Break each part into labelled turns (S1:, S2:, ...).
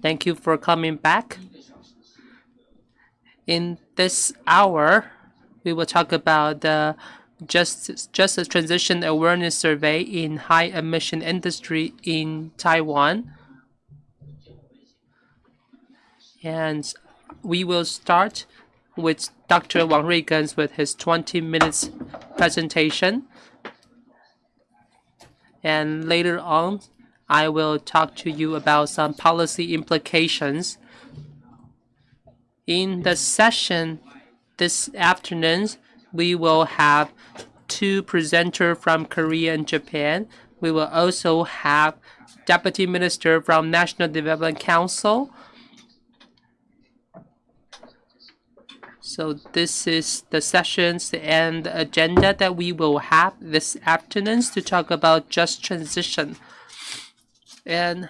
S1: Thank you for coming back. In this hour, we will talk about the just just a transition awareness survey in high emission industry in Taiwan. And we will start with Dr. Wang Ruigans with his 20 minutes presentation. And later on, I will talk to you about some policy implications. In the session this afternoon, we will have two presenters from Korea and Japan. We will also have Deputy Minister from National Development Council. So this is the sessions and agenda that we will have this afternoon to talk about just transition. And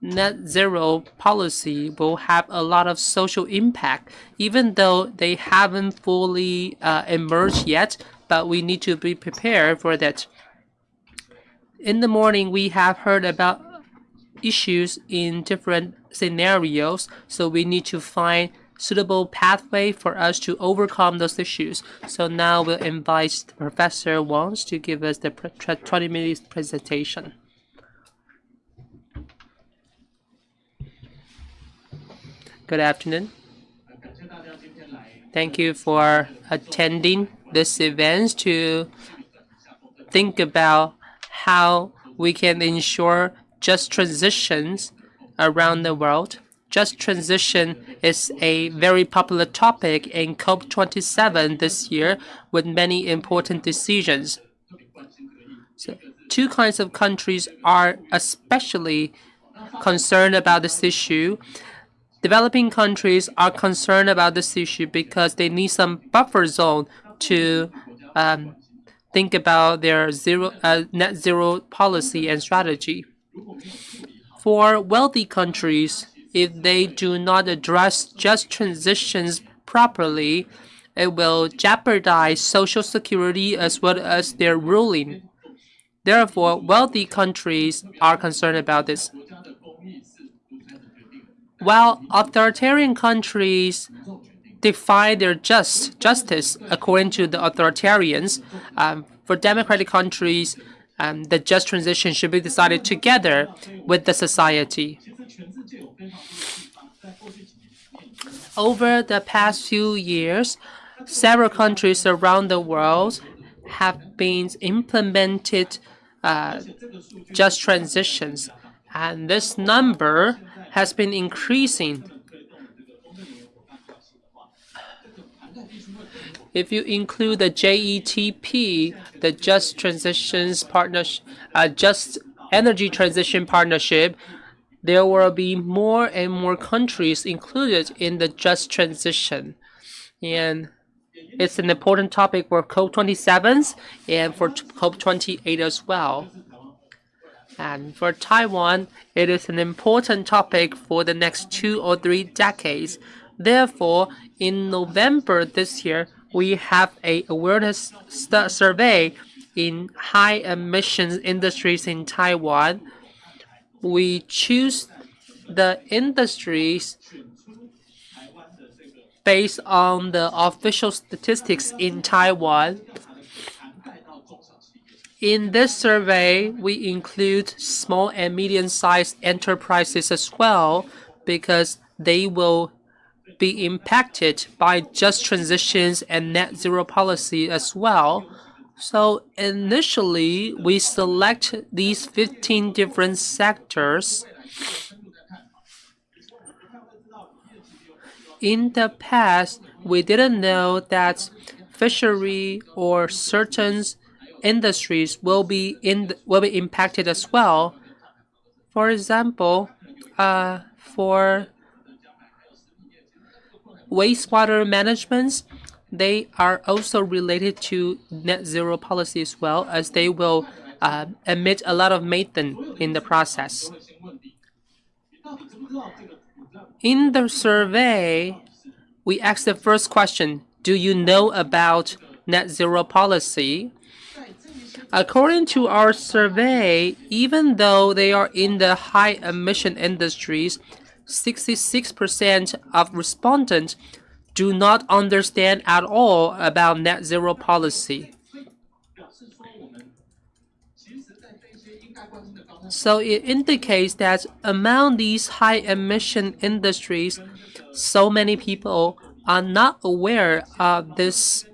S1: net zero policy will have a lot of social impact, even though they haven't fully uh, emerged yet, but we need to be prepared for that. In the morning, we have heard about issues in different scenarios, so we need to find suitable pathway for us to overcome those issues. So now we'll invite Professor Wang to give us the 20 minutes presentation. Good afternoon. Thank you for attending this event to think about how we can ensure just transitions around the world. Just transition is a very popular topic in COP27 this year with many important decisions. So, two kinds of countries are especially concerned about this issue. Developing countries are concerned about this issue because they need some buffer zone to um, think about their zero uh, net zero policy and strategy. For wealthy countries, if they do not address just transitions properly, it will jeopardize social security as well as their ruling. Therefore, wealthy countries are concerned about this. While authoritarian countries define their just justice according to the authoritarians, um, for democratic countries, um, the just transition should be decided together with the society. Over the past few years, several countries around the world have been implemented uh, just transitions, and this number has been increasing. If you include the JETP, the Just Transitions Partnership, uh, Just Energy Transition Partnership, there will be more and more countries included in the Just Transition. And it's an important topic for COP27 and for COP28 as well. And for Taiwan, it is an important topic for the next two or three decades. Therefore, in November this year, we have a awareness survey in high emissions industries in Taiwan. We choose the industries based on the official statistics in Taiwan in this survey, we include small and medium-sized enterprises as well because they will be impacted by just transitions and net zero policy as well. So initially, we select these 15 different sectors. In the past, we didn't know that fishery or certain industries will be in will be impacted as well. For example, uh, for wastewater management, they are also related to net zero policy as well, as they will uh, emit a lot of methane in the process. In the survey, we asked the first question, do you know about net zero policy? According to our survey, even though they are in the high emission industries, 66% of respondents do not understand at all about net zero policy. So it indicates that among these high emission industries, so many people are not aware of this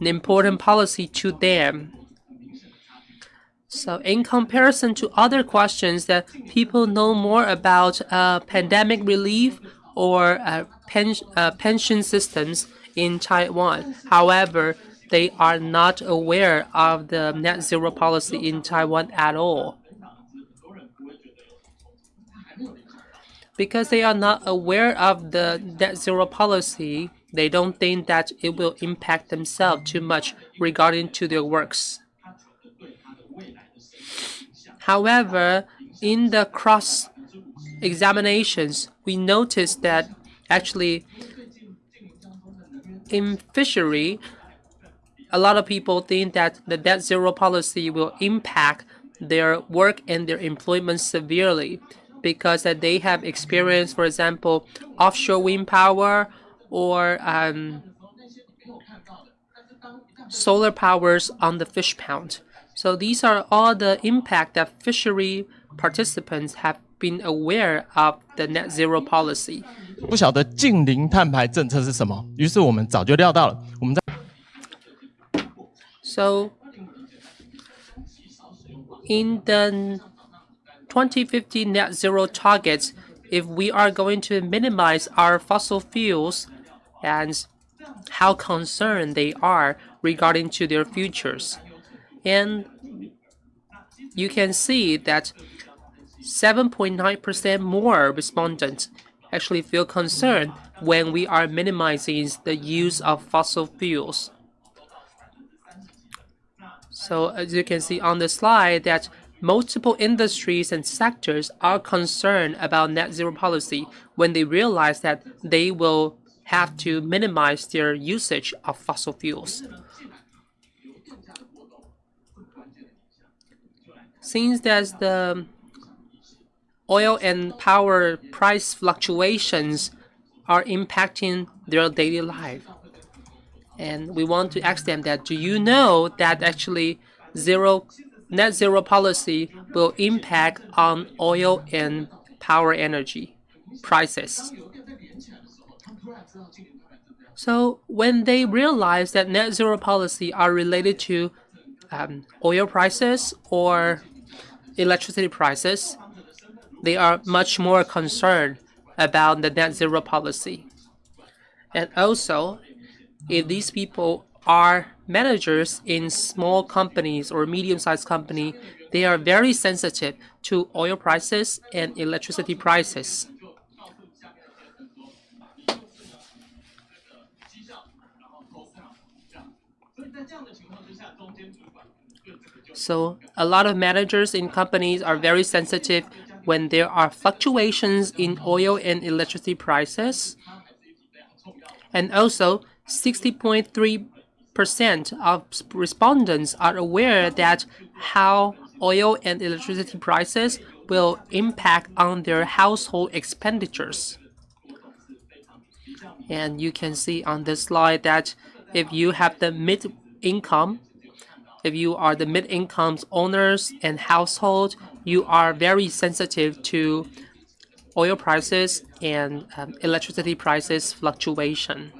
S1: important policy to them. So in comparison to other questions that people know more about uh, pandemic relief or uh, pen uh, pension systems in Taiwan. However, they are not aware of the net zero policy in Taiwan at all. Because they are not aware of the net zero policy, they don't think that it will impact themselves too much regarding to their works. However, in the cross examinations, we noticed that actually in fishery, a lot of people think that the net zero policy will impact their work and their employment severely because that they have experienced, for example, offshore wind power or um, solar powers on the fish pond. So these are all the impact that fishery participants have been aware of the net zero policy.
S2: 不晓得近零碳排政策是什么，于是我们早就料到了。我们在
S1: So in the 2050 net zero targets, if we are going to minimize our fossil fuels and how concerned they are regarding to their futures. And you can see that 7.9% more respondents actually feel concerned when we are minimizing the use of fossil fuels. So as you can see on the slide that multiple industries and sectors are concerned about net zero policy when they realize that they will have to minimize their usage of fossil fuels. Since there's the oil and power price fluctuations are impacting their daily life. And we want to ask them that, do you know that actually zero net zero policy will impact on oil and power energy prices? So when they realize that net zero policy are related to um, oil prices or electricity prices, they are much more concerned about the net zero policy. And also, if these people are managers in small companies or medium-sized company, they are very sensitive to oil prices and electricity prices. So a lot of managers in companies are very sensitive when there are fluctuations in oil and electricity prices. And also 60.3% of respondents are aware that how oil and electricity prices will impact on their household expenditures. And you can see on this slide that if you have the mid income if you are the mid-income owners and household, you are very sensitive to oil prices and um, electricity prices fluctuation.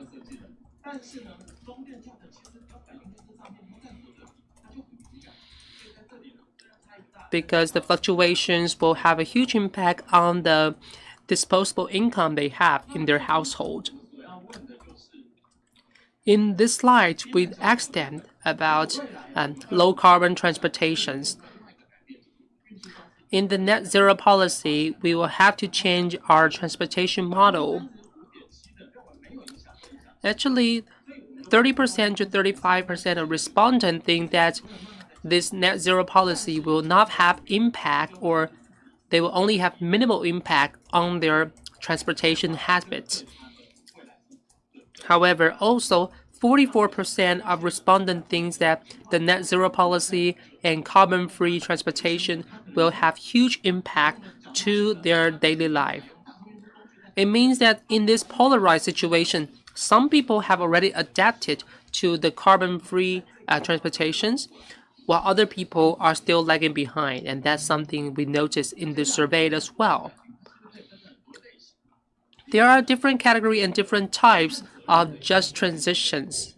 S1: Because the fluctuations will have a huge impact on the disposable income they have in their household. In this slide, we asked them about um, low carbon transportations. In the net zero policy, we will have to change our transportation model. Actually, 30% to 35% of respondents think that this net zero policy will not have impact or they will only have minimal impact on their transportation habits. However, also 44% of respondents think that the net zero policy and carbon-free transportation will have huge impact to their daily life. It means that in this polarized situation, some people have already adapted to the carbon-free uh, transportations, while other people are still lagging behind, and that's something we noticed in the survey as well. There are different category and different types of just transitions.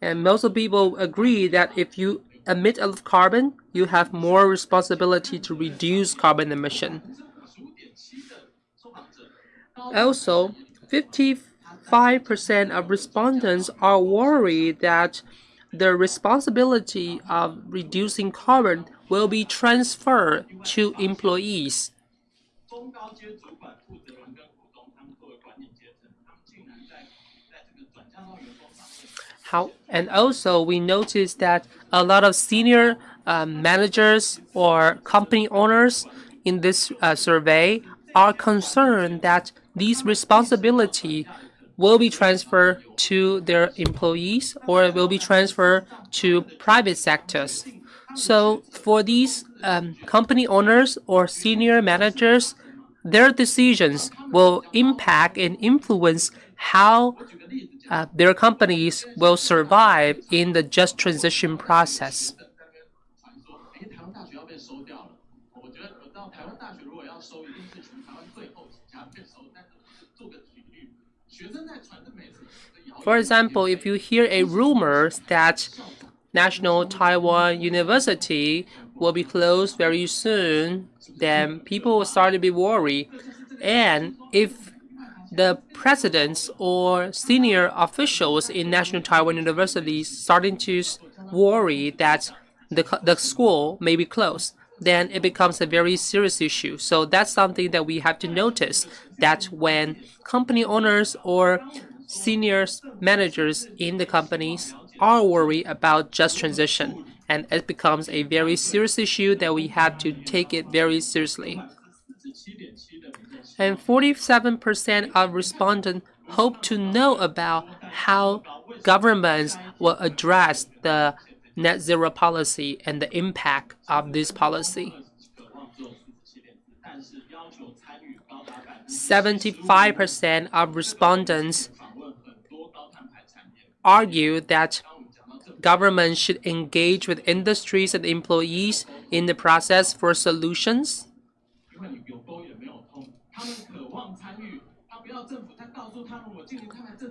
S1: And most of people agree that if you emit a lot of carbon, you have more responsibility to reduce carbon emission. Also, 55% of respondents are worried that the responsibility of reducing carbon will be transferred to employees. How, and also we noticed that a lot of senior uh, managers or company owners in this uh, survey are concerned that these responsibility will be transferred to their employees or will be transferred to private sectors. So for these um, company owners or senior managers, their decisions will impact and influence how uh, their companies will survive in the just transition process. For example, if you hear a rumor that National Taiwan University will be closed very soon, then people will start to be worried. And if the presidents or senior officials in National Taiwan University starting to worry that the, the school may be closed, then it becomes a very serious issue. So that's something that we have to notice that when company owners or senior managers in the companies are worried about just transition and it becomes a very serious issue that we have to take it very seriously. And 47% of respondents hope to know about how governments will address the net zero policy and the impact of this policy. 75% of respondents argue that government should engage with industries and employees in the process for solutions.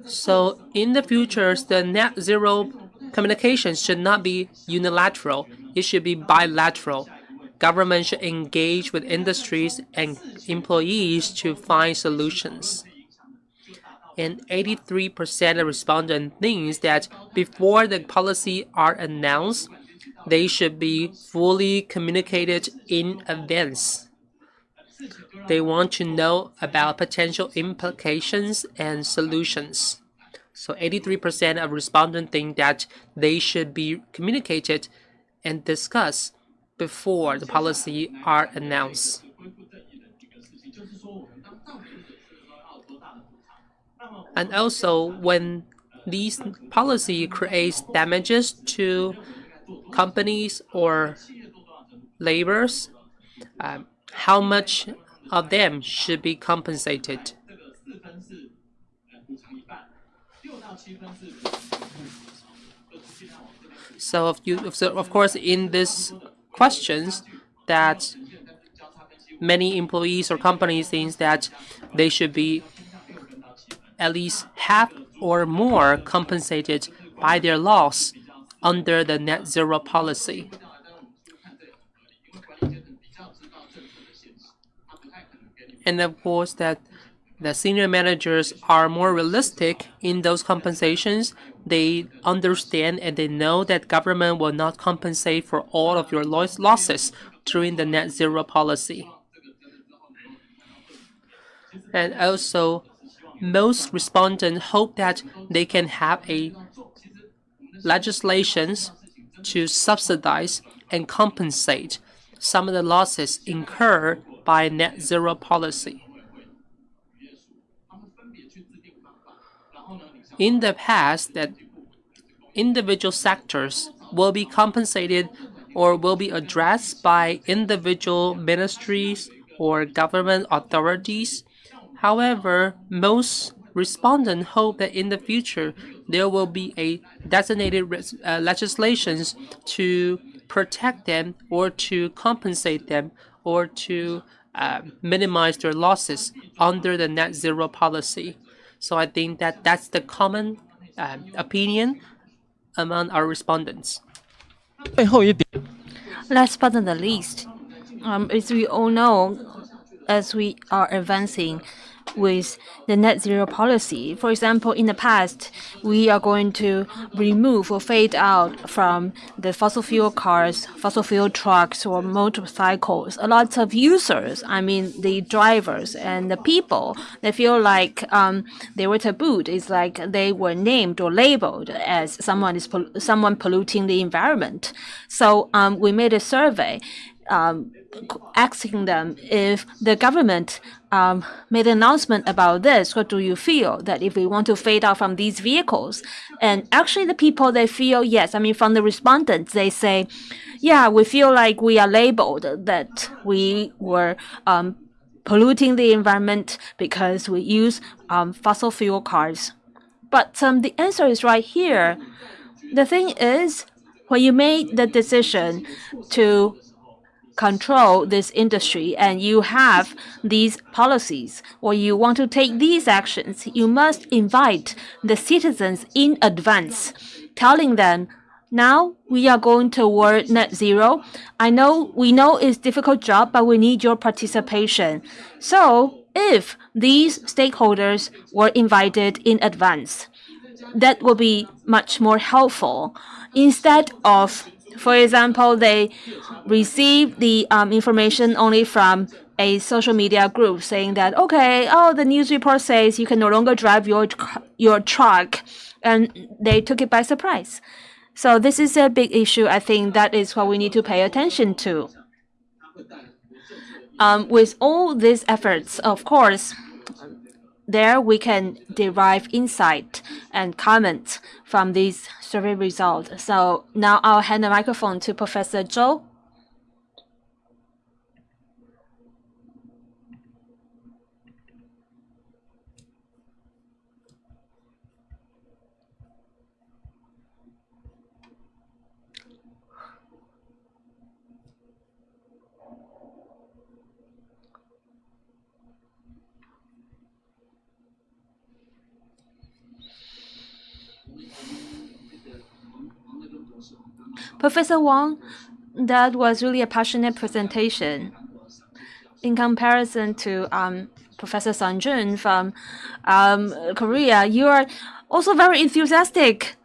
S1: So in the future, the net zero communication should not be unilateral. It should be bilateral. Government should engage with industries and employees to find solutions and 83% of respondents thinks that before the policy are announced, they should be fully communicated in advance. They want to know about potential implications and solutions. So 83% of respondents think that they should be communicated and discussed before the policy are announced. And also, when these policy creates damages to companies or laborers, um, how much of them should be compensated? So, if you, so of course, in these questions, that many employees or companies think that they should be at least half or more compensated by their loss under the net zero policy. And of course that the senior managers are more realistic in those compensations. They understand and they know that government will not compensate for all of your losses during the net zero policy. And also, most respondents hope that they can have a legislations to subsidize and compensate some of the losses incurred by net zero policy. in the past that individual sectors will be compensated or will be addressed by individual ministries or government authorities. However, most respondents hope that in the future there will be a designated uh, legislations to protect them or to compensate them or to uh, minimize their losses under the net zero policy. So I think that that's the common uh, opinion among our respondents.
S3: Last but not the least, um, as we all know, as we are advancing with the net zero policy. For example, in the past, we are going to remove or fade out from the fossil fuel cars, fossil fuel trucks, or motorcycles. A lot of users, I mean, the drivers and the people, they feel like um, they were tabooed. It's like they were named or labeled as someone is someone polluting the environment. So um, we made a survey. Um, asking them if the government um, made an announcement about this, what do you feel that if we want to fade out from these vehicles? And actually, the people they feel yes. I mean, from the respondents, they say, yeah, we feel like we are labeled that we were um, polluting the environment because we use um, fossil fuel cars. But um, the answer is right here. The thing is, when you made the decision to control this industry and you have these policies or you want to take these actions, you must invite the citizens in advance, telling them now we are going toward net zero. I know we know it's a difficult job, but we need your participation. So if these stakeholders were invited in advance, that will be much more helpful instead of for example, they receive the um, information only from a social media group saying that, okay, oh, the news report says you can no longer drive your, your truck. And they took it by surprise. So this is a big issue. I think that is what we need to pay attention to. Um, with all these efforts, of course, there we can derive insight and comment from these survey results. So now I'll hand the microphone to Professor Zhou. Professor Wang, that was really a passionate presentation. In comparison to um, Professor Sang Jun from um, Korea, you are also very enthusiastic.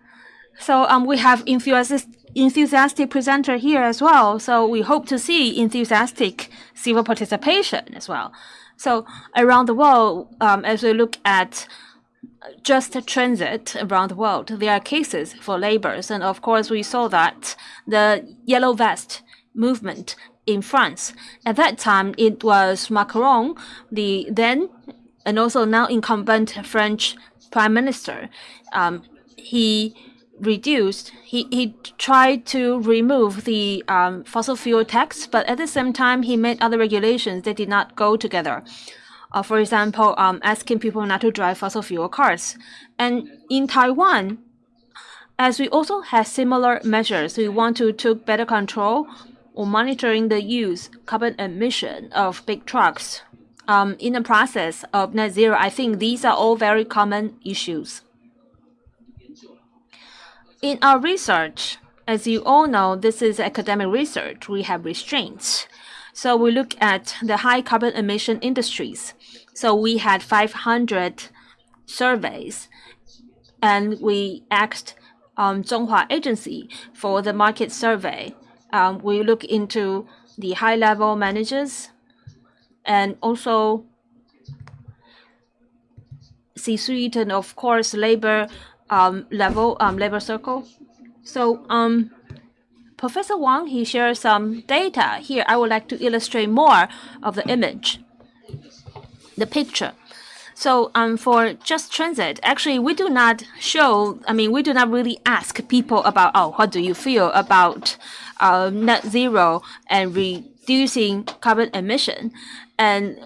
S3: So um, we have enthusiastic, enthusiastic presenter here as well. So we hope to see enthusiastic civil participation as well. So around the world, um, as we look at just transit around the world. There are cases for laborers, and of course, we saw that the yellow vest movement in France. At that time, it was Macron, the then and also now incumbent French prime minister. Um, he reduced, he, he tried to remove the um, fossil fuel tax, but at the same time, he made other regulations that did not go together uh, for example, um, asking people not to drive fossil fuel cars. And in Taiwan, as we also have similar measures, we want to take better control or monitoring the use carbon emission of big trucks. Um, in the process of net zero, I think these are all very common issues. In our research, as you all know, this is academic research. We have restraints. So we look at the high carbon emission industries. So we had 500 surveys, and we asked um, Zhonghua Agency for the market survey. Um, we look into the high-level managers and also C-suite and of course labor um, level, um, labor circle. So um, Professor Wang, he shares some data. Here, I would like to illustrate more of the image, the picture. So um, for just transit, actually, we do not show. I mean, we do not really ask people about oh, what do you feel about uh, net zero and reducing carbon emission, and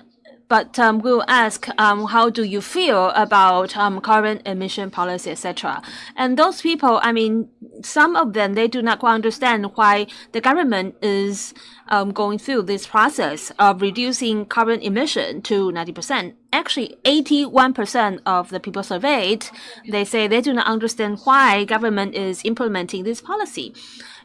S3: but um, we'll ask um, how do you feel about um, carbon emission policy, etc. And those people, I mean, some of them they do not quite understand why the government is um, going through this process of reducing carbon emission to 90%. Actually, 81% of the people surveyed, they say they do not understand why government is implementing this policy.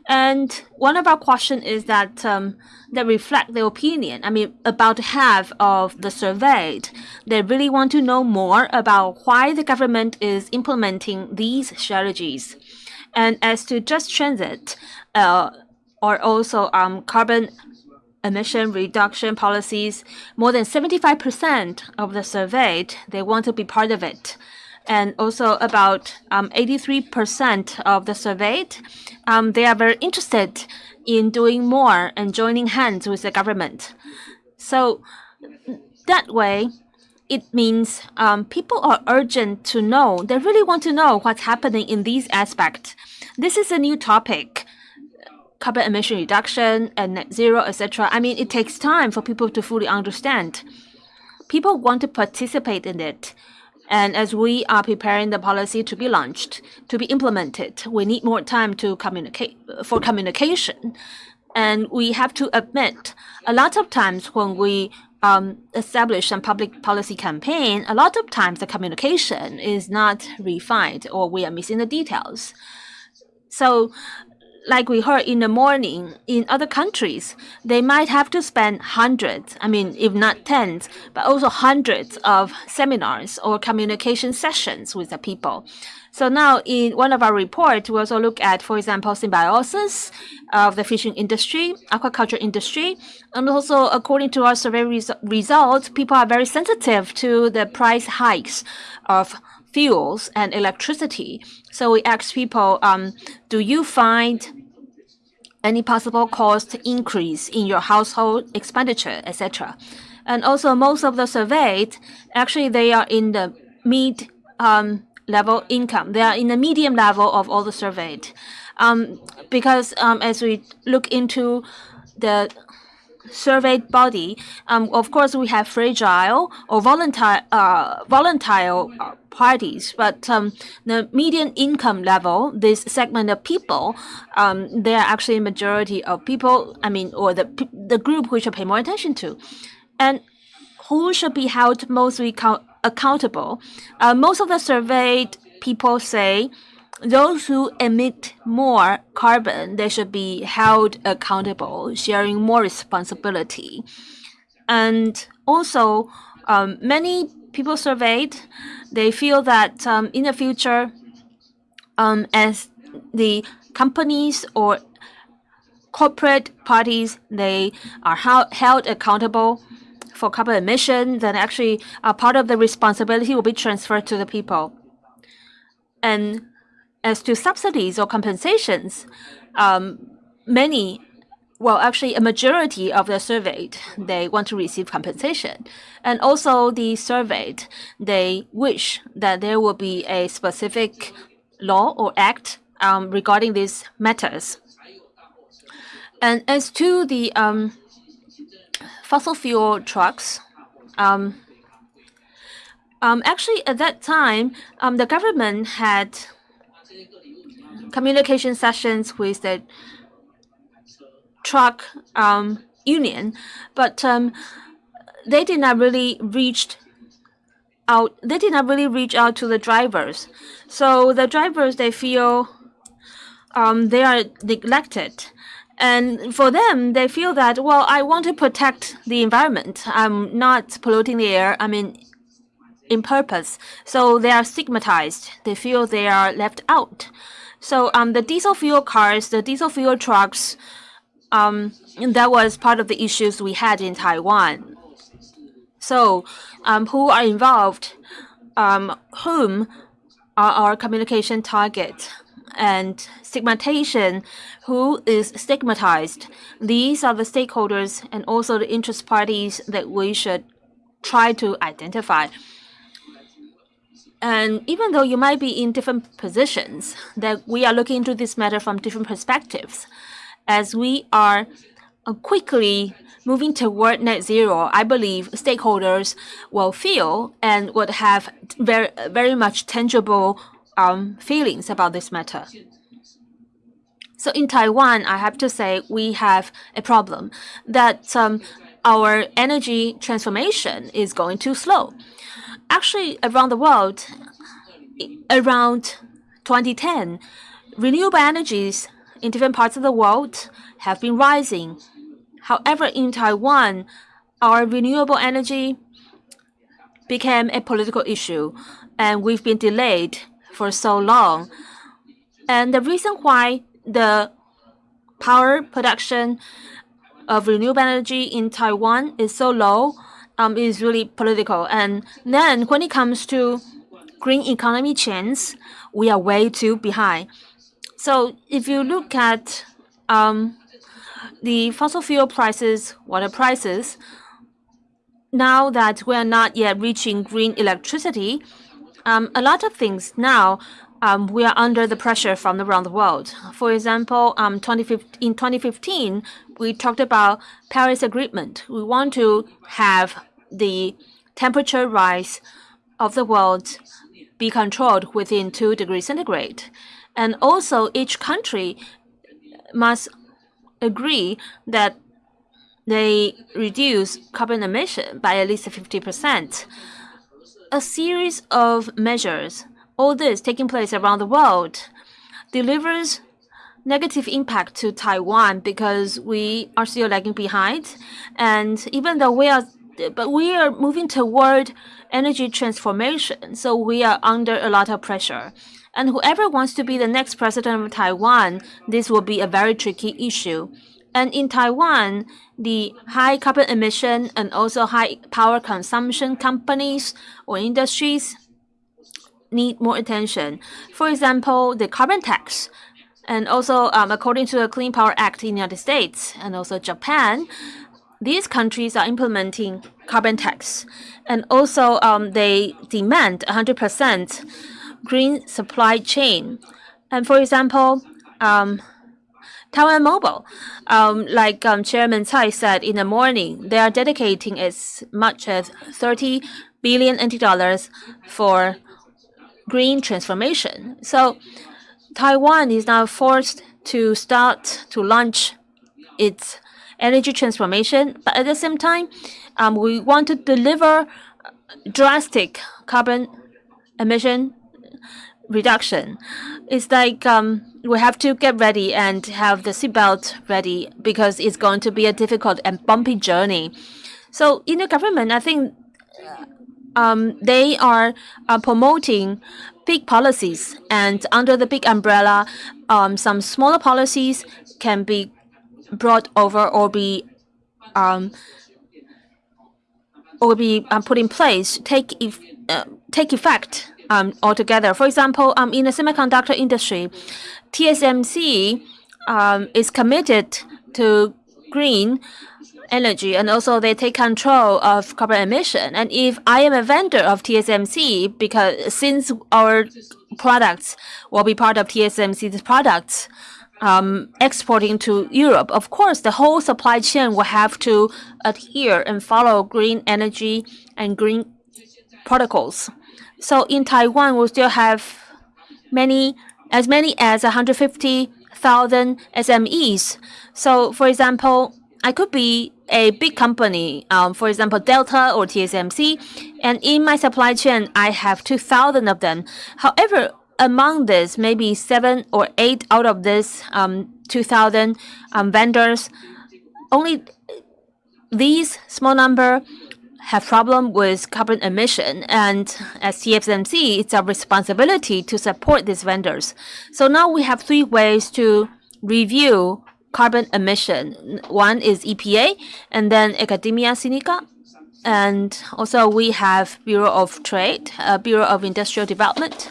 S3: And one of our questions is that um, they reflect their opinion. I mean, about half of the surveyed, they really want to know more about why the government is implementing these strategies. And as to just transit, uh, or also um, carbon emission reduction policies, more than 75% of the surveyed, they want to be part of it and also about 83% um, of the surveyed, um, they are very interested in doing more and joining hands with the government. So that way, it means um, people are urgent to know. They really want to know what's happening in these aspects. This is a new topic carbon emission reduction and net zero, etc. I mean, it takes time for people to fully understand. People want to participate in it. And as we are preparing the policy to be launched, to be implemented, we need more time to communicate for communication. And we have to admit, a lot of times when we um, establish some public policy campaign, a lot of times the communication is not refined or we are missing the details. So like we heard in the morning, in other countries, they might have to spend hundreds, I mean, if not tens, but also hundreds of seminars or communication sessions with the people. So now in one of our reports, we also look at, for example, symbiosis of the fishing industry, aquaculture industry, and also according to our survey res results, people are very sensitive to the price hikes of fuels and electricity. So we asked people, um, do you find any possible cost increase in your household expenditure, etc. And also most of the surveyed, actually they are in the mid um, level income. They are in the medium level of all the surveyed. Um, because um, as we look into the surveyed body, um, of course, we have fragile or volatile, uh, volatile uh, parties, but um, the median income level, this segment of people, um, they are actually a majority of people, I mean, or the, the group we should pay more attention to. And who should be held mostly accountable? Uh, most of the surveyed people say those who emit more carbon, they should be held accountable, sharing more responsibility. And also, um, many people surveyed, they feel that um, in the future, um, as the companies or corporate parties, they are held accountable for carbon emission, then actually a part of the responsibility will be transferred to the people. And as to subsidies or compensations, um, many, well, actually a majority of the surveyed, they want to receive compensation. And also the surveyed, they wish that there will be a specific law or act um, regarding these matters. And as to the um, fossil fuel trucks, um, um, actually at that time, um, the government had communication sessions with the truck um, union, but um, they did not really reach out. They did not really reach out to the drivers. So the drivers they feel um, they are neglected. And for them, they feel that, well, I want to protect the environment. I'm not polluting the air. I mean, in purpose. So they are stigmatized. They feel they are left out. So um, the diesel fuel cars, the diesel fuel trucks, um, that was part of the issues we had in Taiwan. So um, who are involved? Um, whom are our communication target? And stigmatization, who is stigmatized? These are the stakeholders and also the interest parties that we should try to identify. And even though you might be in different positions, that we are looking into this matter from different perspectives. As we are uh, quickly moving toward net zero, I believe stakeholders will feel and would have very, very much tangible um, feelings about this matter. So in Taiwan, I have to say we have a problem that um, our energy transformation is going too slow. Actually, around the world, around 2010, renewable energies in different parts of the world have been rising. However, in Taiwan, our renewable energy became a political issue, and we've been delayed for so long. And the reason why the power production of renewable energy in Taiwan is so low um, is really political. And then when it comes to green economy chains, we are way too behind. So if you look at um, the fossil fuel prices, water prices, now that we are not yet reaching green electricity, um, a lot of things now um, we are under the pressure from around the world. For example, um, 2015, in 2015, we talked about Paris Agreement. We want to have the temperature rise of the world be controlled within 2 degrees centigrade. And also, each country must agree that they reduce carbon emission by at least 50%. A series of measures all this taking place around the world delivers negative impact to Taiwan because we are still lagging behind. And even though we are, but we are moving toward energy transformation, so we are under a lot of pressure. And whoever wants to be the next president of Taiwan, this will be a very tricky issue. And in Taiwan, the high carbon emission and also high power consumption companies or industries need more attention. For example, the carbon tax. And also, um, according to the Clean Power Act in the United States and also Japan, these countries are implementing carbon tax. And also, um, they demand 100% green supply chain. And for example, um, Taiwan Mobile, um, like um, Chairman Tsai said in the morning, they are dedicating as much as 30 billion NT dollars for green transformation. So Taiwan is now forced to start to launch its energy transformation, but at the same time, um, we want to deliver drastic carbon emission reduction. It's like um, we have to get ready and have the seatbelt ready because it's going to be a difficult and bumpy journey. So in the government, I think um, they are uh, promoting big policies, and under the big umbrella, um, some smaller policies can be brought over or be um, or be um, put in place, take if, uh, take effect um, altogether. For example, um, in the semiconductor industry, TSMC um, is committed to green energy and also they take control of carbon emission. And if I am a vendor of TSMC, because since our products will be part of TSMC's products, um, exporting to Europe, of course, the whole supply chain will have to adhere and follow green energy and green protocols. So in Taiwan, we still have many, as many as 150,000 SMEs. So, for example, I could be a big company, um, for example, Delta or TSMC, and in my supply chain, I have 2,000 of them. However, among this, maybe seven or eight out of this um, 2,000 um, vendors, only these small number have problem with carbon emission and as TSMC, it's our responsibility to support these vendors. So now we have three ways to review carbon emission. One is EPA, and then Academia Sinica, and also we have Bureau of Trade, uh, Bureau of Industrial Development,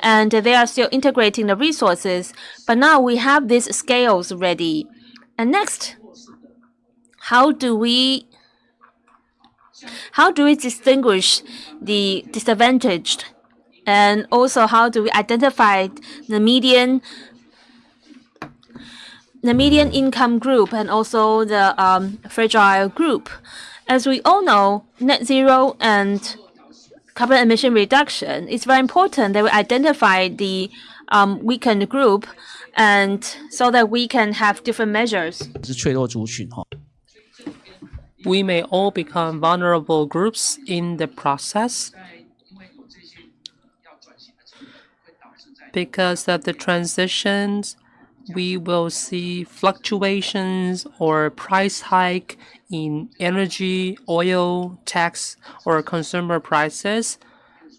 S3: and they are still integrating the resources. But now we have these scales ready. And next, how do we how do we distinguish the disadvantaged And also, how do we identify the median the median income group and also the um, fragile group. As we all know, net zero and carbon emission reduction, it's very important that we identify the um, weakened group and so that we can have different measures.
S1: We may all become vulnerable groups in the process because of the transitions we will see fluctuations or price hike in energy, oil, tax, or consumer prices.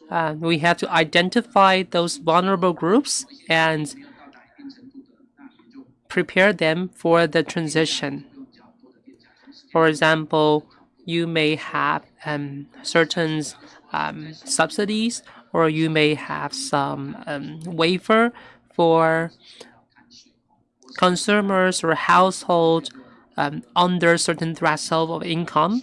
S1: Uh, we have to identify those vulnerable groups and prepare them for the transition. For example, you may have um, certain um, subsidies or you may have some um, waiver for consumers or household um, under certain threshold of income.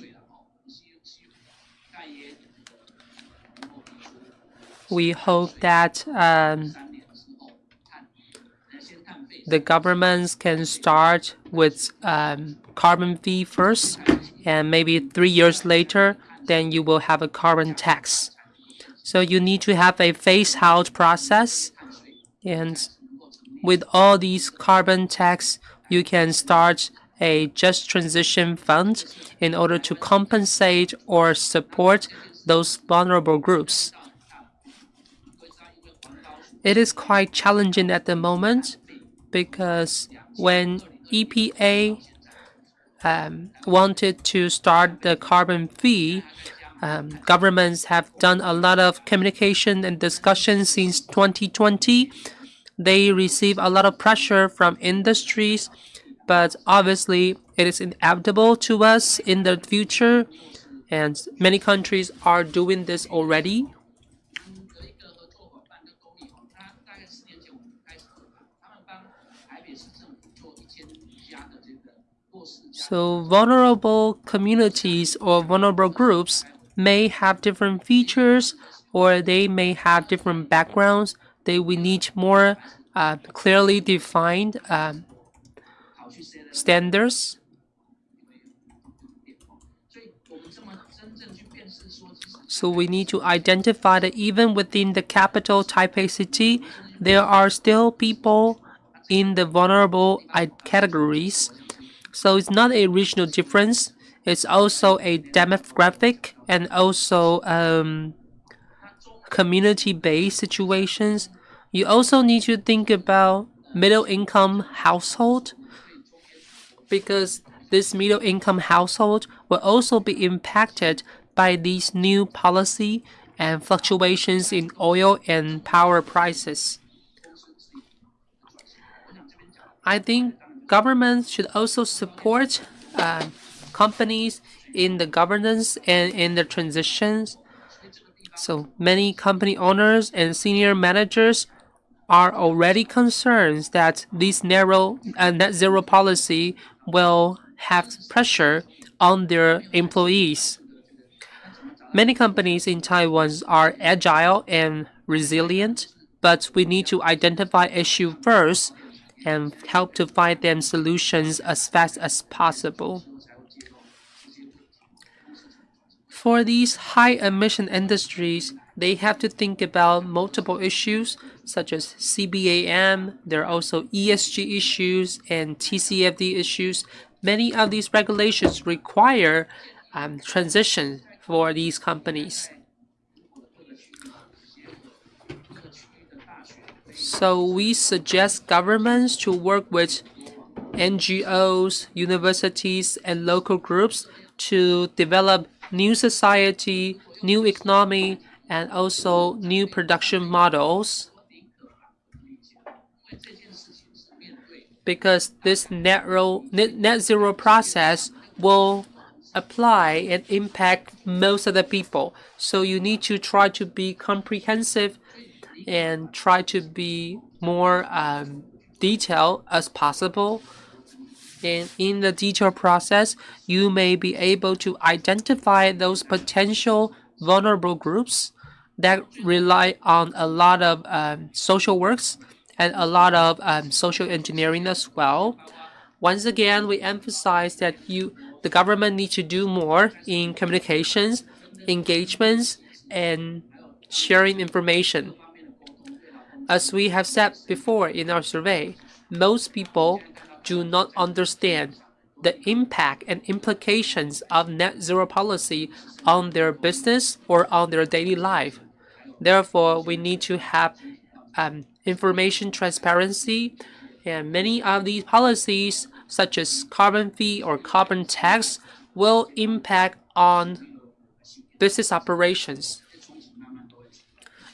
S1: We hope that um, the governments can start with um, carbon fee first, and maybe three years later, then you will have a carbon tax. So you need to have a phase out process, and with all these carbon tax, you can start a just transition fund in order to compensate or support those vulnerable groups. It is quite challenging at the moment because when EPA um, wanted to start the carbon fee, um, governments have done a lot of communication and discussion since 2020 they receive a lot of pressure from industries, but obviously it is inevitable to us in the future, and many countries are doing this already. So vulnerable communities or vulnerable groups may have different features or they may have different backgrounds they we need more uh, clearly defined um, standards. So we need to identify that even within the capital Taipei City, there are still people in the vulnerable categories. So it's not a regional difference. It's also a demographic and also um, community-based situations. You also need to think about middle income household because this middle income household will also be impacted by these new policy and fluctuations in oil and power prices. I think governments should also support uh, companies in the governance and in the transitions. So many company owners and senior managers are already concerned that this narrow uh, net zero policy will have pressure on their employees. Many companies in Taiwan are agile and resilient, but we need to identify issue first and help to find them solutions as fast as possible. For these high emission industries, they have to think about multiple issues such as CBAM. There are also ESG issues and TCFD issues. Many of these regulations require um, transition for these companies. So we suggest governments to work with NGOs, universities, and local groups to develop new society, new economy, and also new production models. Because this net, net, zero process will apply and impact most of the people. So you need to try to be comprehensive and try to be more um, detailed as possible. And in the detail process, you may be able to identify those potential vulnerable groups that rely on a lot of um, social works and a lot of um, social engineering as well. Once again, we emphasize that you, the government needs to do more in communications, engagements, and sharing information. As we have said before in our survey, most people do not understand the impact and implications of net zero policy on their business or on their daily life. Therefore, we need to have um, information transparency, and many of these policies, such as carbon fee or carbon tax, will impact on business operations.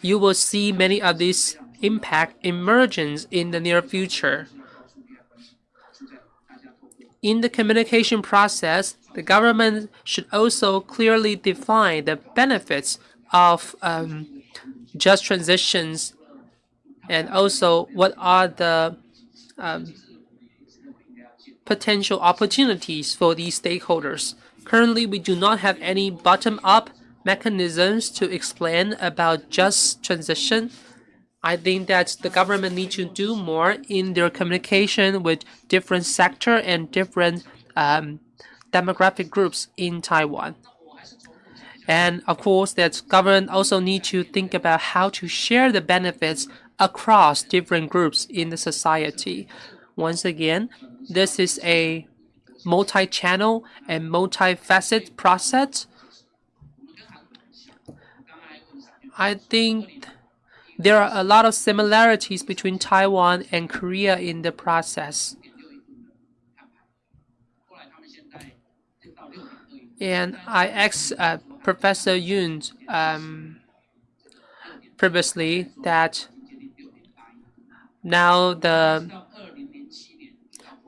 S1: You will see many of these impact emergence in the near future. In the communication process, the government should also clearly define the benefits of um, just transitions and also what are the um, potential opportunities for these stakeholders. Currently, we do not have any bottom-up mechanisms to explain about just transition I think that the government needs to do more in their communication with different sector and different um, demographic groups in Taiwan. And of course, that government also need to think about how to share the benefits across different groups in the society. Once again, this is a multi-channel and multi-facet process. I think there are a lot of similarities between Taiwan and Korea in the process. And I asked uh, Professor Yun um, previously that now the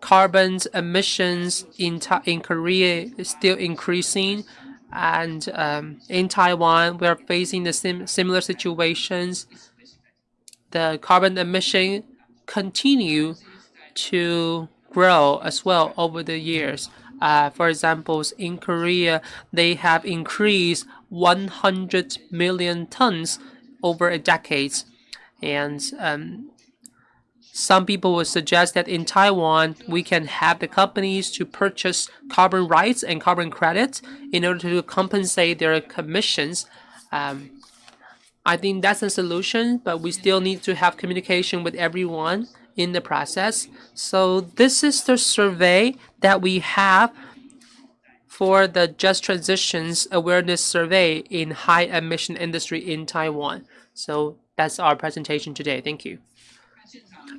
S1: carbon emissions in, in Korea is still increasing and um, in Taiwan we are facing the sim similar situations the carbon emission continue to grow as well over the years. Uh, for example, in Korea, they have increased 100 million tons over a decade. And um, some people would suggest that in Taiwan, we can have the companies to purchase carbon rights and carbon credits in order to compensate their commissions um, I think that's a solution, but we still need to have communication with everyone in the process. So this is the survey that we have for the Just Transitions Awareness Survey in High Emission Industry in Taiwan. So that's our presentation today. Thank you.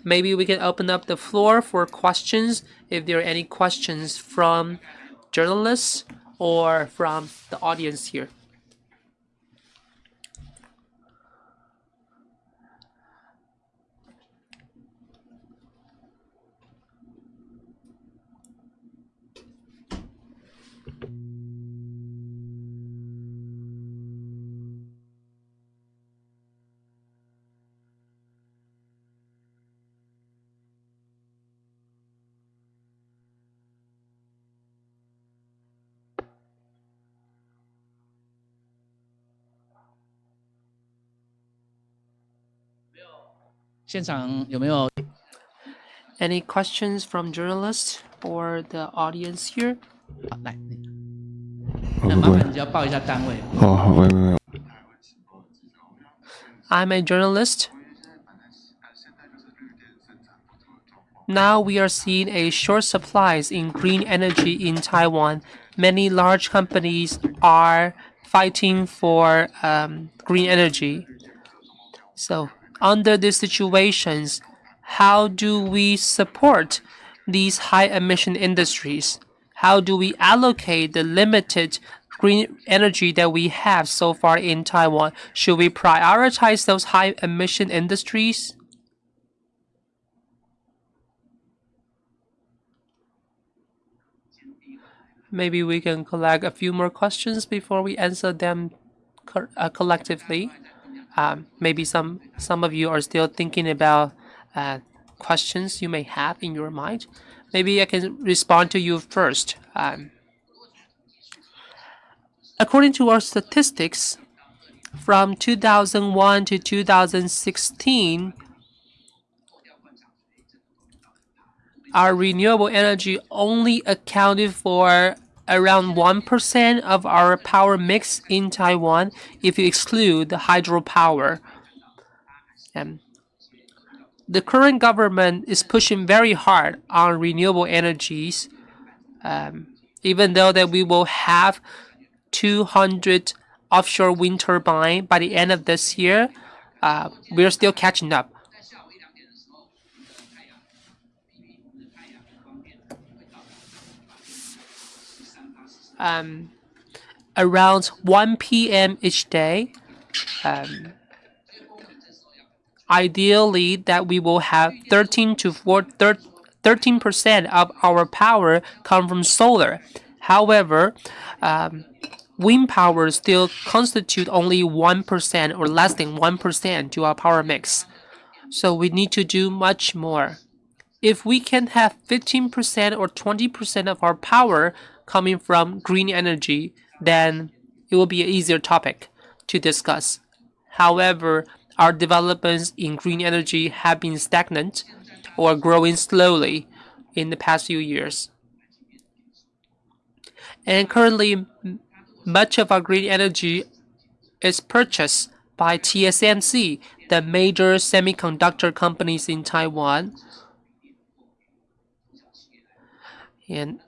S1: Maybe we can open up the floor for questions if there are any questions from journalists or from the audience here.
S2: 现场有没有
S1: Any questions from journalists or the audience here?
S2: 好来，那麻烦你只要报一下单位。
S4: 好好，喂喂喂。
S1: I'm a journalist. Now we are seeing a short supplies in green energy in Taiwan. Many large companies are fighting for um, green energy. So under these situations, how do we support these high emission industries? How do we allocate the limited green energy that we have so far in Taiwan? Should we prioritize those high emission industries? Maybe we can collect a few more questions before we answer them co uh, collectively. Um, maybe some some of you are still thinking about uh, questions you may have in your mind. Maybe I can respond to you first. Um, according to our statistics, from 2001 to 2016, our renewable energy only accounted for around 1% of our power mix in Taiwan if you exclude the hydropower. Um, the current government is pushing very hard on renewable energies, um, even though that we will have 200 offshore wind turbine by the end of this year, uh, we're still catching up. Um, around 1 p.m. each day, um, ideally that we will have 13 to 13 percent of our power come from solar. However, um, wind power still constitute only 1% or less than 1% to our power mix. So we need to do much more. If we can have 15% or 20% of our power coming from green energy, then it will be an easier topic to discuss. However, our developments in green energy have been stagnant or growing slowly in the past few years. And currently, much of our green energy is purchased by TSMC, the major semiconductor companies in Taiwan. And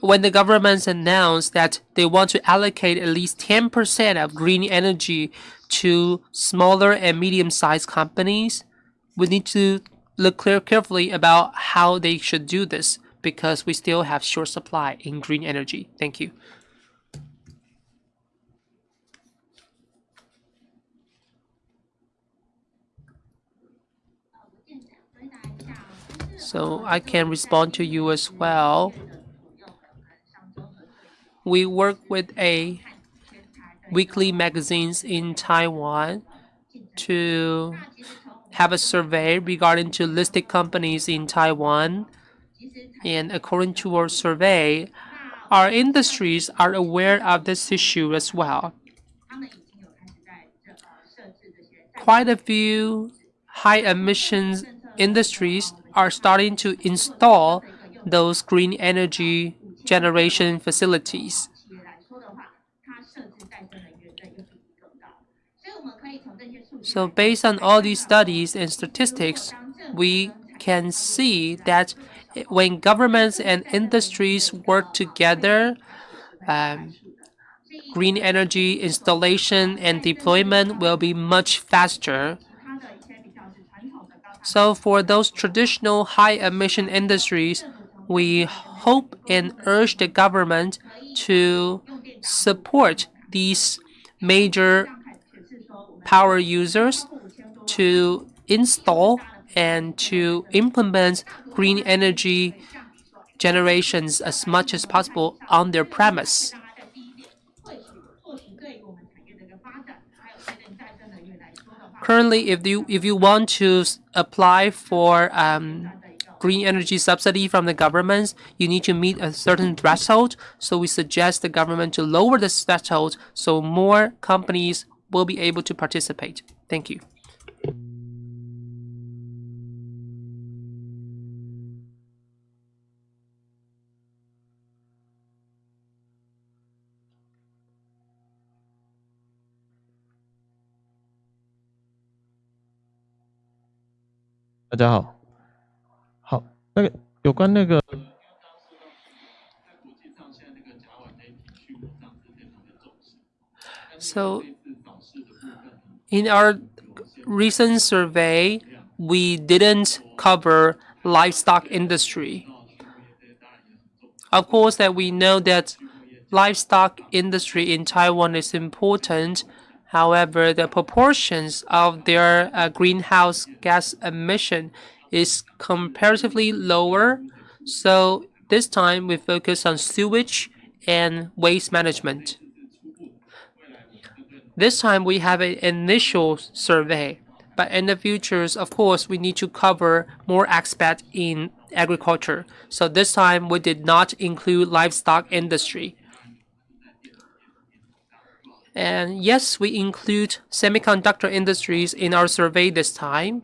S1: when the governments announced that they want to allocate at least 10% of green energy to smaller and medium-sized companies, we need to look clear carefully about how they should do this because we still have short supply in green energy. Thank you. So I can respond to you as well. We work with a weekly magazines in Taiwan to have a survey regarding to listed companies in Taiwan. And according to our survey, our industries are aware of this issue as well. Quite a few high emissions industries are starting to install those green energy generation facilities. So based on all these studies and statistics, we can see that when governments and industries work together, um, green energy installation and deployment will be much faster so for those traditional high emission industries, we hope and urge the government to support these major power users to install and to implement green energy generations as much as possible on their premise. Currently, if you if you want to apply for um, green energy subsidy from the government, you need to meet a certain threshold. So we suggest the government to lower the threshold so more companies will be able to participate. Thank you.
S2: 大家好，好，那个有关那个。
S1: So, in our recent survey, we didn't cover livestock industry. Of course, that we know that livestock industry in Taiwan is important However, the proportions of their uh, greenhouse gas emission is comparatively lower. So this time we focus on sewage and waste management. This time we have an initial survey, but in the futures, of course, we need to cover more aspects in agriculture. So this time we did not include livestock industry. And yes, we include semiconductor industries in our survey this time.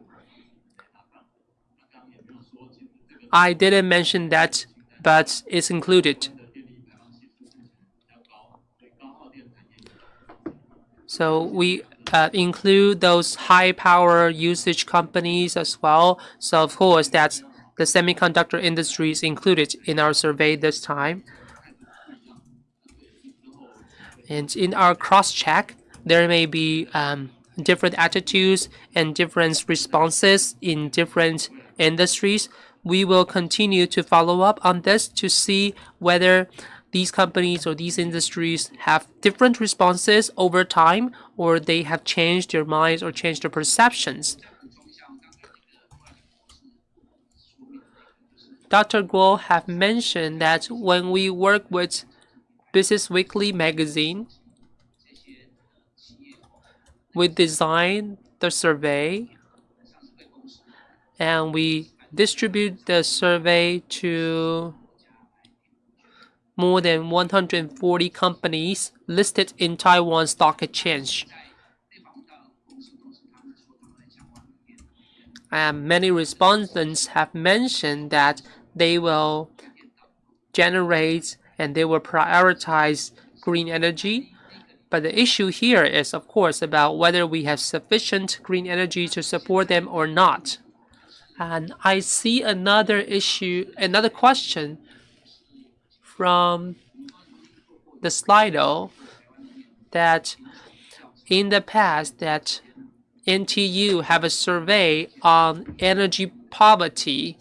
S1: I didn't mention that, but it's included. So we uh, include those high power usage companies as well. So of course, that's the semiconductor industry is included in our survey this time. And in our cross-check, there may be um, different attitudes and different responses in different industries. We will continue to follow up on this to see whether these companies or these industries have different responses over time or they have changed their minds or changed their perceptions. Dr. Guo have mentioned that when we work with Business Weekly magazine, we design the survey and we distribute the survey to more than 140 companies listed in Taiwan Stock Exchange. And many respondents have mentioned that they will generate and they will prioritize green energy. But the issue here is, of course, about whether we have sufficient green energy to support them or not. And I see another issue, another question from the Slido that in the past that NTU have a survey on energy poverty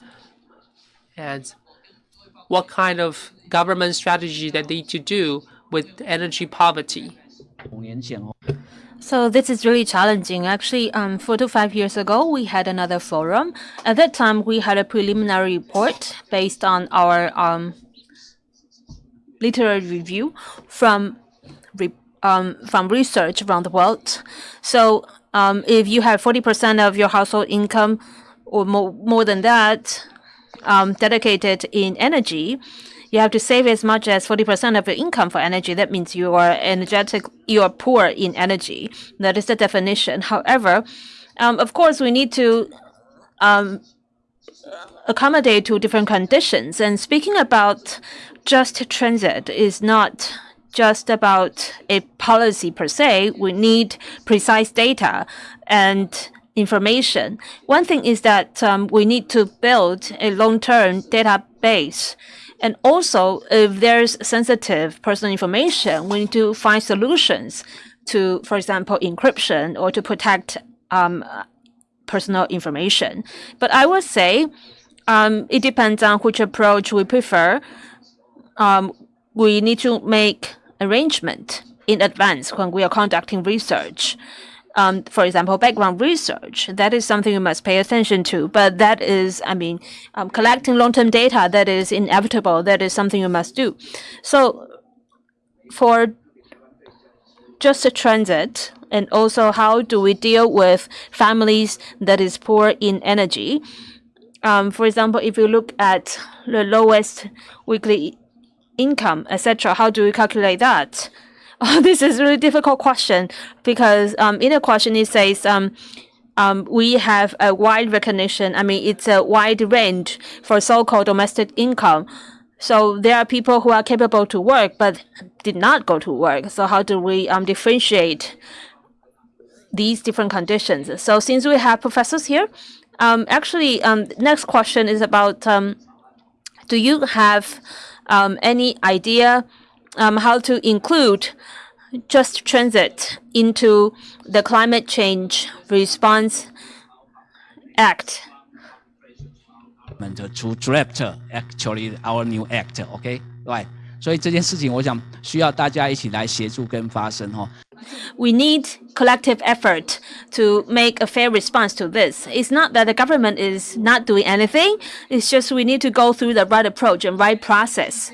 S1: and what kind of government strategy that they need to do with energy poverty.
S3: So this is really challenging. Actually, um, four to five years ago, we had another forum. At that time, we had a preliminary report based on our um, literary review from um, from research around the world. So um, if you have 40% of your household income or more, more than that um, dedicated in energy, you have to save as much as 40% of your income for energy. That means you are energetic, you are poor in energy. That is the definition. However, um, of course, we need to um, accommodate to different conditions. And speaking about just transit is not just about a policy per se. We need precise data and information. One thing is that um, we need to build a long-term database. And also, if there's sensitive personal information, we need to find solutions to, for example, encryption or to protect um, personal information. But I would say um, it depends on which approach we prefer. Um, we need to make arrangement in advance when we are conducting research. Um, for example, background research, that is something you must pay attention to. But that is, I mean, um, collecting long-term data, that is inevitable. That is something you must do. So for just a transit, and also how do we deal with families that is poor in energy? Um, for example, if you look at the lowest weekly income, etc., how do we calculate that? Oh, this is a really difficult question because um, in the question it says um, um, we have a wide recognition. I mean, it's a wide range for so-called domestic income. So there are people who are capable to work but did not go to work. So how do we um, differentiate these different conditions? So since we have professors here, um, actually, um, next question is about um, do you have um, any idea um, how to include just transit into the climate change response act?
S4: To draft actually our new act, okay, right. 所以这件事情，我想需要大家一起来协助跟发声哈。
S3: we need collective effort to make a fair response to this. It's not that the government is not doing anything. It's just we need to go through the right approach and right process.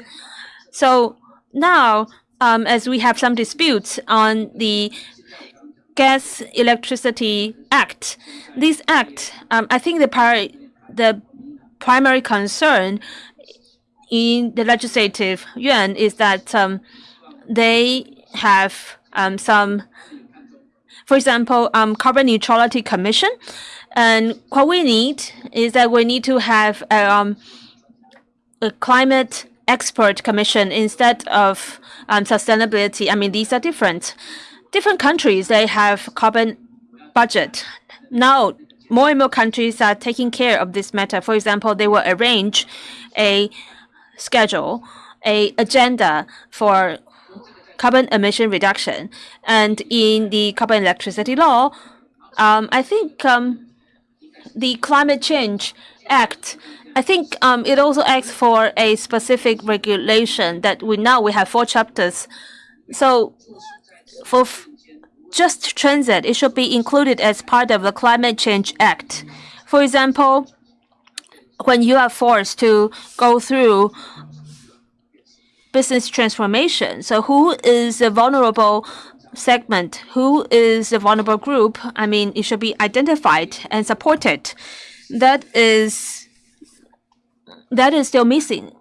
S3: So now, um, as we have some disputes on the Gas Electricity Act, this act, um, I think the, the primary concern in the legislative yuan is that um, they have um, some, for example, um, carbon neutrality commission. And what we need is that we need to have um, a climate expert commission instead of um, sustainability. I mean, these are different. Different countries, they have carbon budget. Now, more and more countries are taking care of this matter. For example, they will arrange a schedule, a agenda for carbon emission reduction. And in the carbon electricity law, um, I think um, the Climate Change Act, I think um, it also asks for a specific regulation that we now we have four chapters. So for just transit, it should be included as part of the Climate Change Act. For example, when you are forced to go through business transformation, so who is a vulnerable segment, who is a vulnerable group, I mean, it should be identified and supported. That is that is still missing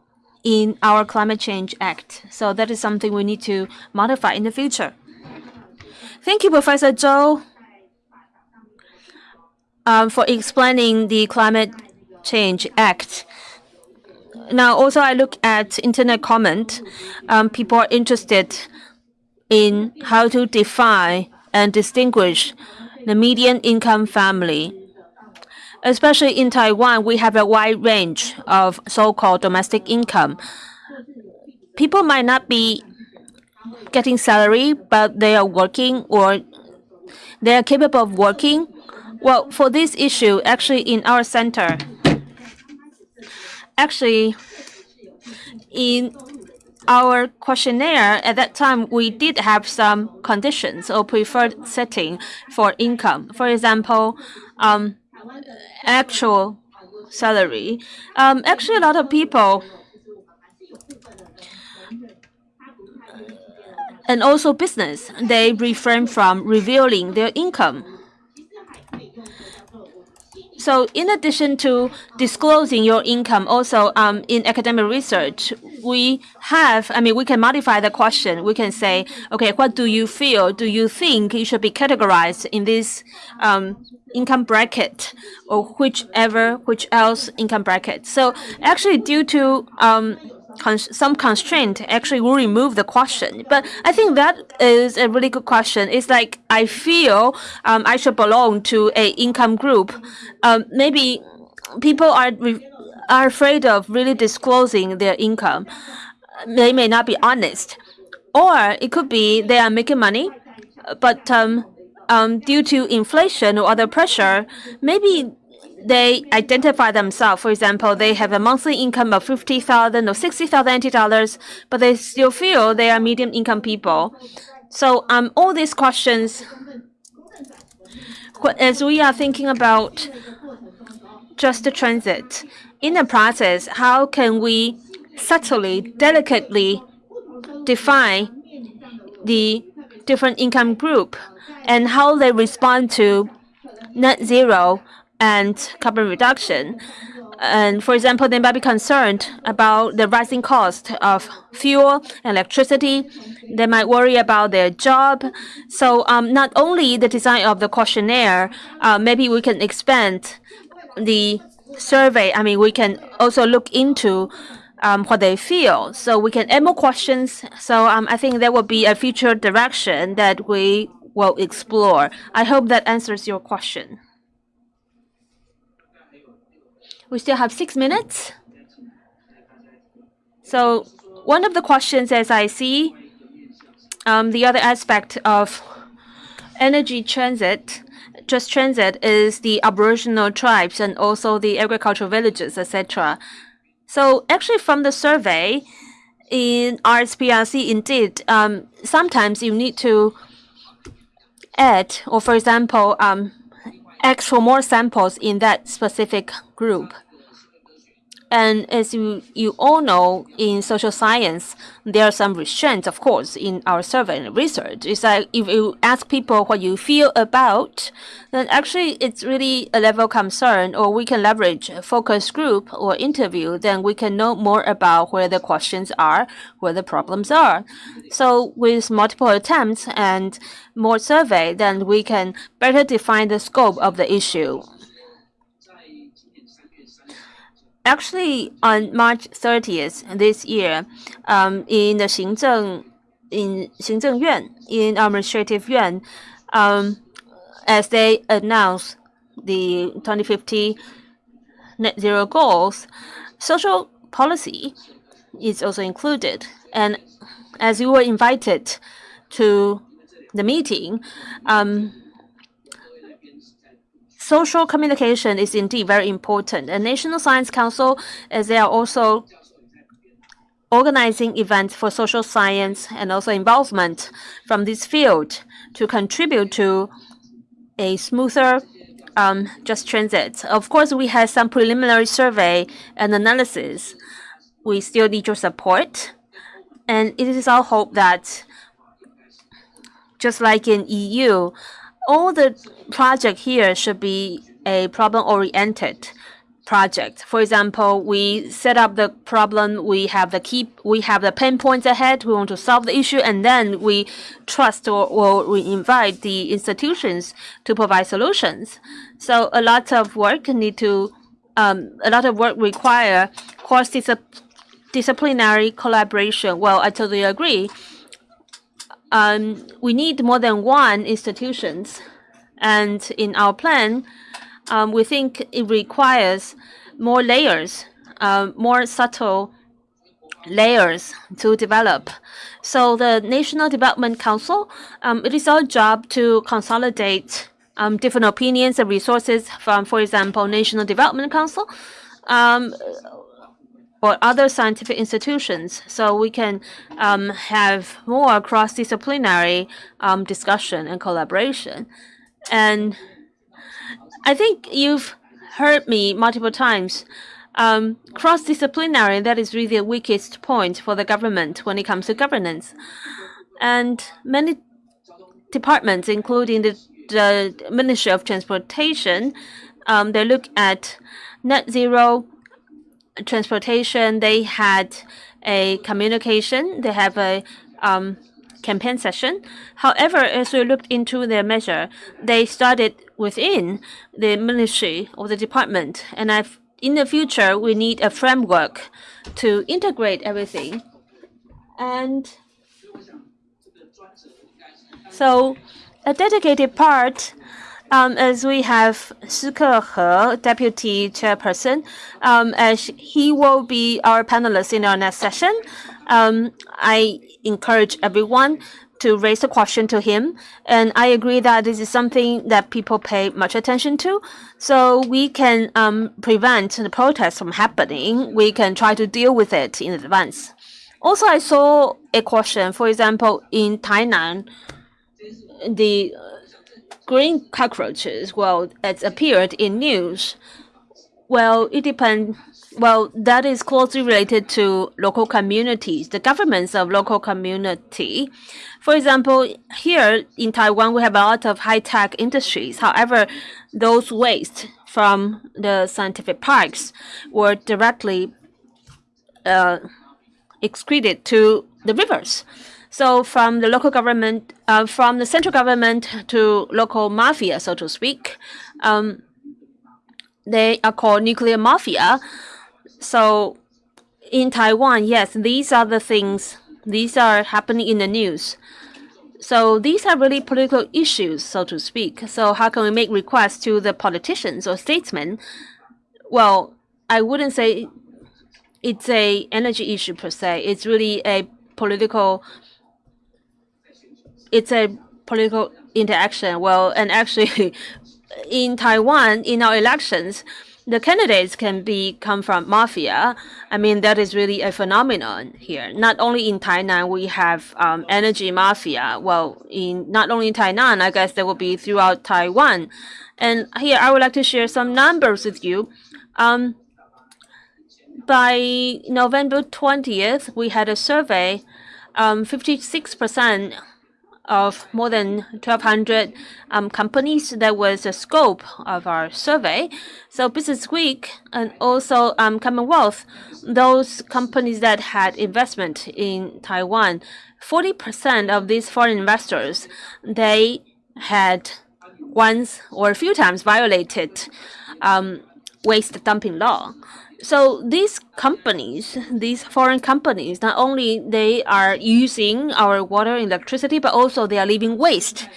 S3: in our Climate Change Act. So that is something we need to modify in the future. Thank you, Professor Zhou, um, for explaining the Climate Change Act. Now, also, I look at internet comment. Um, people are interested in how to define and distinguish the median income family. Especially in Taiwan, we have a wide range of so-called domestic income. People might not be getting salary, but they are working or they are capable of working. Well, for this issue, actually in our center, actually in our questionnaire at that time, we did have some conditions or preferred setting for income. For example, um, actual salary. Um, actually, a lot of people and also business, they refrain from revealing their income. So in addition to disclosing your income, also um, in academic research, we have, I mean, we can modify the question. We can say, okay, what do you feel? Do you think you should be categorized in this um, income bracket or whichever, which else income bracket? So actually due to um, cons some constraint actually will remove the question. But I think that is a really good question. It's like I feel um, I should belong to a income group. Um, maybe people are are afraid of really disclosing their income. They may not be honest, or it could be they are making money, but um, um, due to inflation or other pressure, maybe they identify themselves. For example, they have a monthly income of 50,000 or 60,000 dollars, but they still feel they are medium income people. So um, all these questions, as we are thinking about just the transit, in the process, how can we subtly, delicately define the different income group and how they respond to net zero and carbon reduction. And for example, they might be concerned about the rising cost of fuel, electricity. They might worry about their job. So um, not only the design of the questionnaire, uh, maybe we can expand the survey. I mean, we can also look into um, what they feel. So we can add more questions. So um, I think that will be a future direction that we will explore. I hope that answers your question. We still have six minutes. So one of the questions as I see, um, the other aspect of energy transit, just transit is the Aboriginal tribes and also the agricultural villages, etc. So actually from the survey in RSPRC, indeed, um, sometimes you need to add, or for example, um, ask for more samples in that specific group. And as you, you all know, in social science, there are some restraints, of course, in our survey and research. It's like if you ask people what you feel about, then actually it's really a level of concern, or we can leverage a focus group or interview, then we can know more about where the questions are, where the problems are. So with multiple attempts and more survey, then we can better define the scope of the issue. Actually, on March 30th this year, um, in the Xingzheng, in Xingzheng Yuan, in Administrative Yuan, um, as they announced the 2050 net zero goals, social policy is also included. And as you were invited to the meeting, um, social communication is indeed very important. The National Science Council, as they are also organizing events for social science and also involvement from this field to contribute to a smoother um, just transit. Of course, we had some preliminary survey and analysis. We still need your support. And it is our hope that just like in EU, all the project here should be a problem-oriented project. For example, we set up the problem, we have the key, we have the pain points ahead, we want to solve the issue, and then we trust or, or we invite the institutions to provide solutions. So a lot of work need to, um, a lot of work require cross-disciplinary collaboration. Well, I totally agree um, we need more than one institutions. And in our plan, um, we think it requires more layers, uh, more subtle layers to develop. So the National Development Council, um, it is our job to consolidate um, different opinions and resources from, for example, National Development Council, um, or other scientific institutions so we can um, have more cross-disciplinary um, discussion and collaboration. And I think you've heard me multiple times. Um, cross-disciplinary, that is really the weakest point for the government when it comes to governance. And many departments, including the, the Ministry of Transportation, um, they look at net zero transportation, they had a communication, they have a um, campaign session. However, as we looked into their measure, they started within the ministry or the department. And I've, in the future, we need a framework to integrate everything. And so a dedicated part as we have Shi Kehe, Deputy Chairperson, um, as he will be our panelist in our next session, um, I encourage everyone to raise a question to him. And I agree that this is something that people pay much attention to. So we can um, prevent the protests from happening. We can try to deal with it in advance. Also, I saw a question, for example, in Tainan, the green cockroaches, well, it's appeared in news. Well, it depends. Well, that is closely related to local communities, the governments of local community. For example, here in Taiwan, we have a lot of high-tech industries. However, those waste from the scientific parks were directly uh, excreted to the rivers. So from the local government, uh, from the central government to local mafia, so to speak, um, they are called nuclear mafia. So in Taiwan, yes, these are the things, these are happening in the news. So these are really political issues, so to speak. So how can we make requests to the politicians or statesmen? Well, I wouldn't say it's a energy issue per se. It's really a political it's a political interaction. Well, and actually, in Taiwan, in our elections, the candidates can be come from mafia. I mean, that is really a phenomenon here. Not only in Tainan, we have um, energy mafia. Well, in not only in Tainan, I guess there will be throughout Taiwan. And here, I would like to share some numbers with you. Um, by November 20th, we had a survey. 56% of more than 1,200 um, companies. That was the scope of our survey. So Business Week and also um, Commonwealth, those companies that had investment in Taiwan, 40% of these foreign investors, they had once or a few times violated um, waste dumping law. So these companies, these foreign companies, not only they are using our water and electricity, but also they are leaving waste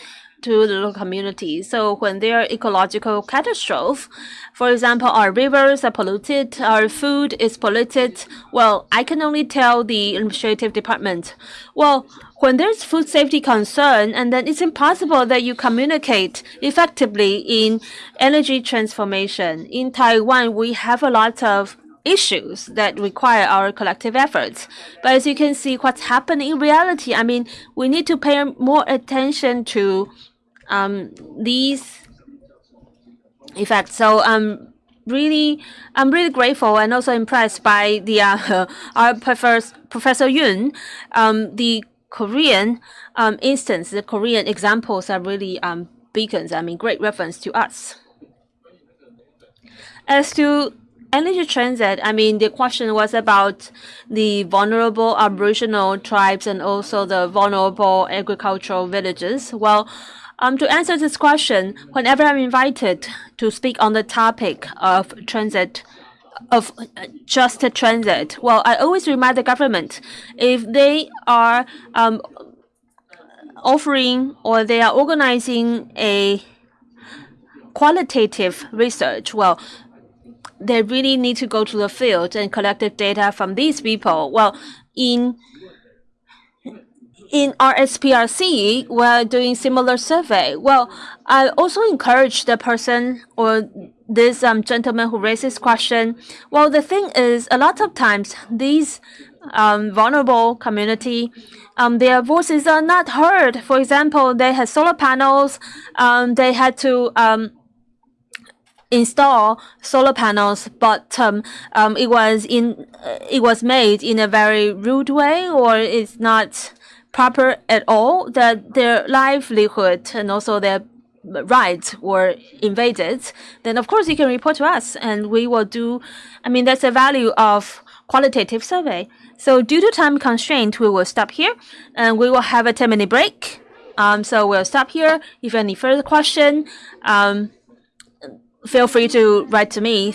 S3: to the local community. So when there are ecological catastrophe, for example, our rivers are polluted, our food is polluted, well, I can only tell the administrative department, well, when there's food safety concern, and then it's impossible that you communicate effectively in energy transformation. In Taiwan, we have a lot of issues that require our collective efforts. But as you can see, what's happening in reality, I mean, we need to pay more attention to um, these effects. So um, really, I'm really grateful and also impressed by the uh, our professor, Professor Yun, um, the Korean um, instance, the Korean examples are really um, beacons, I mean, great reference to us. As to energy transit, I mean, the question was about the vulnerable Aboriginal tribes and also the vulnerable agricultural villages. Well, um, to answer this question, whenever I'm invited to speak on the topic of transit, of just transit, well, I always remind the government if they are um, offering or they are organizing a qualitative research, well, they really need to go to the field and collect the data from these people. Well, in in RSPRC, we're doing similar survey. Well, I also encourage the person or this um, gentleman who raised this question. Well, the thing is, a lot of times these um, vulnerable community, um, their voices are not heard. For example, they had solar panels. Um, they had to um, install solar panels, but um, um, it was in uh, it was made in a very rude way, or it's not proper at all. That their livelihood and also their rights were invaded. Then of course you can report to us, and we will do. I mean that's the value of qualitative survey. So due to time constraint, we will stop here, and we will have a 10 minute break. Um, so we'll stop here. If any further question, um, feel free to write to me